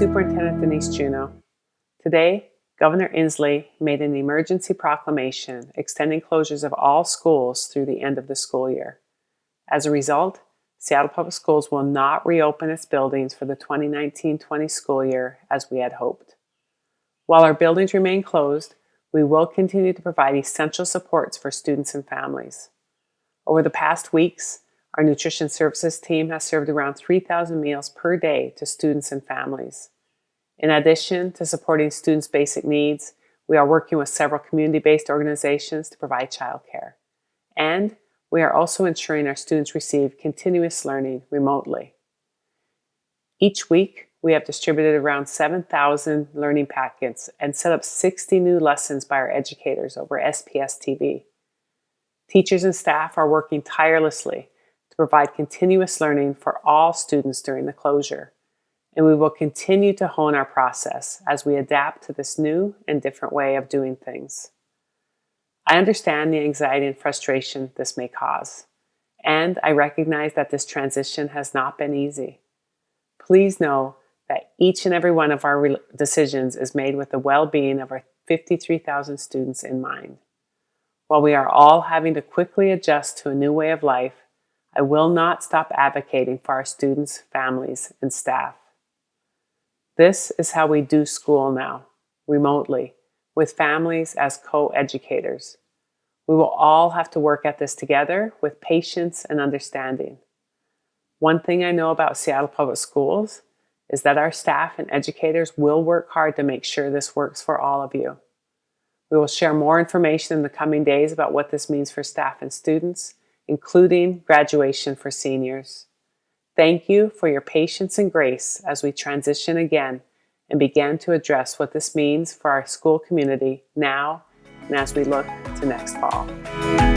Denise Juneau. Today, Governor Inslee made an emergency proclamation extending closures of all schools through the end of the school year. As a result, Seattle Public Schools will not reopen its buildings for the 2019-20 school year as we had hoped. While our buildings remain closed, we will continue to provide essential supports for students and families. Over the past weeks, our nutrition services team has served around 3,000 meals per day to students and families. In addition to supporting students' basic needs, we are working with several community-based organizations to provide childcare. And we are also ensuring our students receive continuous learning remotely. Each week, we have distributed around 7,000 learning packets and set up 60 new lessons by our educators over SPS TV. Teachers and staff are working tirelessly to provide continuous learning for all students during the closure, and we will continue to hone our process as we adapt to this new and different way of doing things. I understand the anxiety and frustration this may cause, and I recognize that this transition has not been easy. Please know that each and every one of our decisions is made with the well-being of our 53,000 students in mind. While we are all having to quickly adjust to a new way of life, I will not stop advocating for our students, families, and staff. This is how we do school now, remotely, with families as co-educators. We will all have to work at this together with patience and understanding. One thing I know about Seattle Public Schools is that our staff and educators will work hard to make sure this works for all of you. We will share more information in the coming days about what this means for staff and students, including graduation for seniors. Thank you for your patience and grace as we transition again and begin to address what this means for our school community now and as we look to next fall.